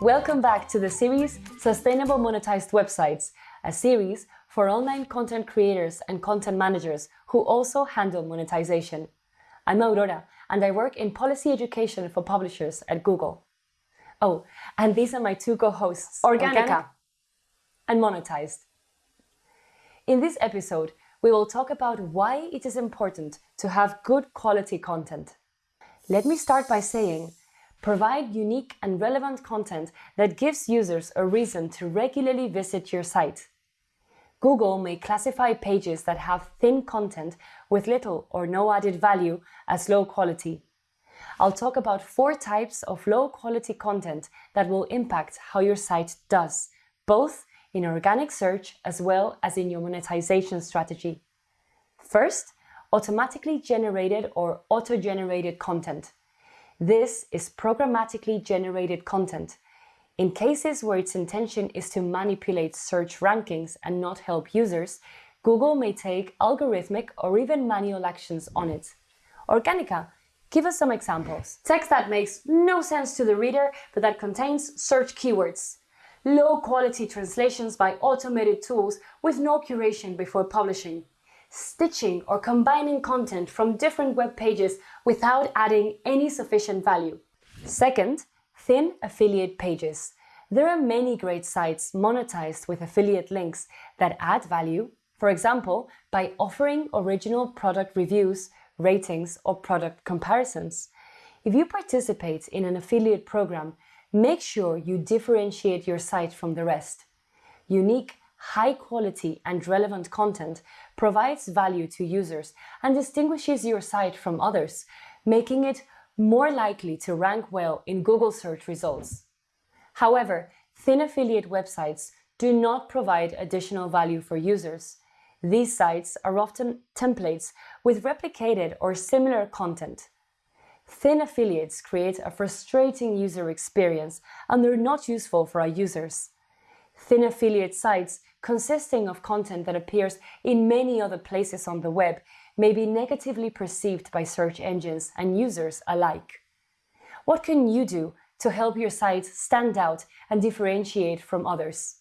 Welcome back to the series Sustainable Monetized Websites, a series for online content creators and content managers who also handle monetization. I'm Aurora and I work in policy education for publishers at Google. Oh, and these are my two co-hosts, Organica. Organica and Monetized. In this episode, we will talk about why it is important to have good quality content. Let me start by saying, provide unique and relevant content that gives users a reason to regularly visit your site. Google may classify pages that have thin content with little or no added value as low quality. I'll talk about four types of low quality content that will impact how your site does, both in organic search as well as in your monetization strategy. First, automatically generated or auto-generated content. This is programmatically generated content. In cases where its intention is to manipulate search rankings and not help users, Google may take algorithmic or even manual actions on it. Organica, give us some examples. Text that makes no sense to the reader, but that contains search keywords. Low quality translations by automated tools with no curation before publishing. Stitching or combining content from different web pages without adding any sufficient value. Second, thin affiliate pages. There are many great sites monetized with affiliate links that add value, for example, by offering original product reviews, ratings, or product comparisons. If you participate in an affiliate program, make sure you differentiate your site from the rest. Unique, high quality and relevant content provides value to users and distinguishes your site from others, making it more likely to rank well in Google search results. However, thin affiliate websites do not provide additional value for users. These sites are often templates with replicated or similar content. Thin affiliates create a frustrating user experience and they're not useful for our users. Thin affiliate sites consisting of content that appears in many other places on the web may be negatively perceived by search engines and users alike. What can you do to help your site stand out and differentiate from others?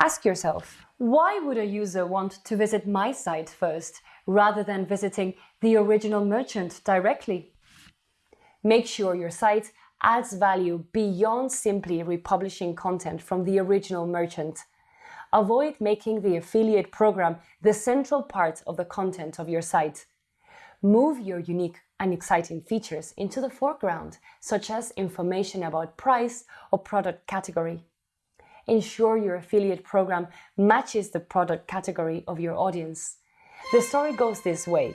Ask yourself, why would a user want to visit my site first rather than visiting the original merchant directly? Make sure your site adds value beyond simply republishing content from the original merchant. Avoid making the affiliate program the central part of the content of your site. Move your unique and exciting features into the foreground, such as information about price or product category. Ensure your affiliate program matches the product category of your audience. The story goes this way.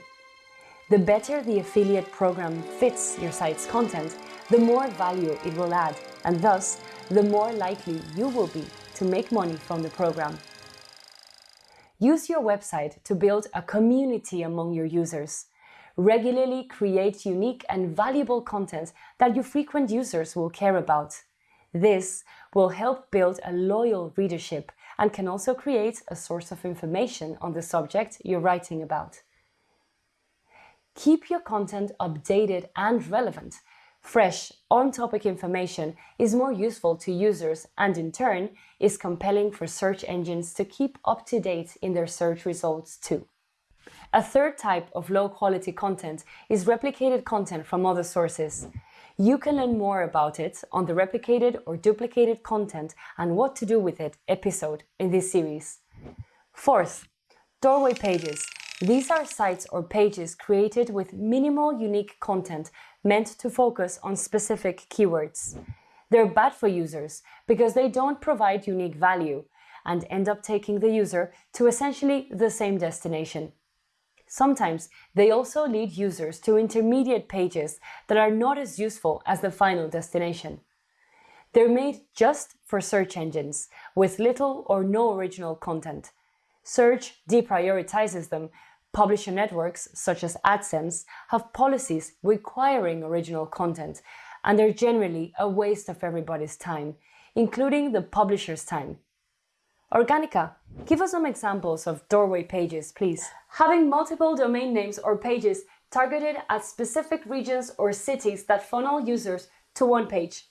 The better the affiliate program fits your site's content, the more value it will add, and thus, the more likely you will be to make money from the program. Use your website to build a community among your users. Regularly create unique and valuable content that your frequent users will care about. This will help build a loyal readership and can also create a source of information on the subject you're writing about. Keep your content updated and relevant. Fresh, on-topic information is more useful to users and in turn is compelling for search engines to keep up to date in their search results too. A third type of low-quality content is replicated content from other sources. You can learn more about it on the replicated or duplicated content and what to do with it episode in this series. Fourth, doorway pages these are sites or pages created with minimal unique content meant to focus on specific keywords. They're bad for users because they don't provide unique value and end up taking the user to essentially the same destination. Sometimes they also lead users to intermediate pages that are not as useful as the final destination. They're made just for search engines, with little or no original content. Search deprioritizes them Publisher networks, such as AdSense, have policies requiring original content, and they're generally a waste of everybody's time, including the publisher's time. Organica, give us some examples of doorway pages, please. Having multiple domain names or pages targeted at specific regions or cities that funnel users to one page.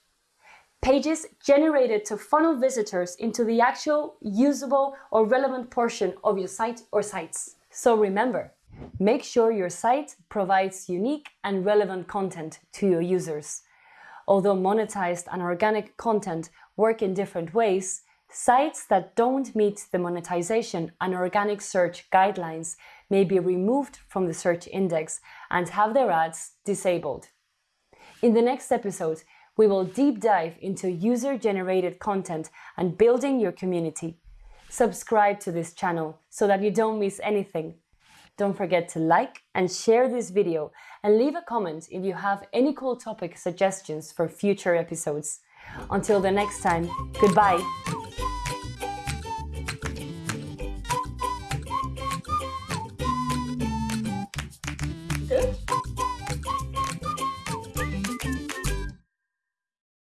pages generated to funnel visitors into the actual usable or relevant portion of your site or sites. So remember, make sure your site provides unique and relevant content to your users. Although monetized and organic content work in different ways, sites that don't meet the monetization and organic search guidelines may be removed from the search index and have their ads disabled. In the next episode, we will deep dive into user-generated content and building your community. Subscribe to this channel so that you don't miss anything. Don't forget to like and share this video and leave a comment if you have any cool topic suggestions for future episodes. Until the next time, goodbye!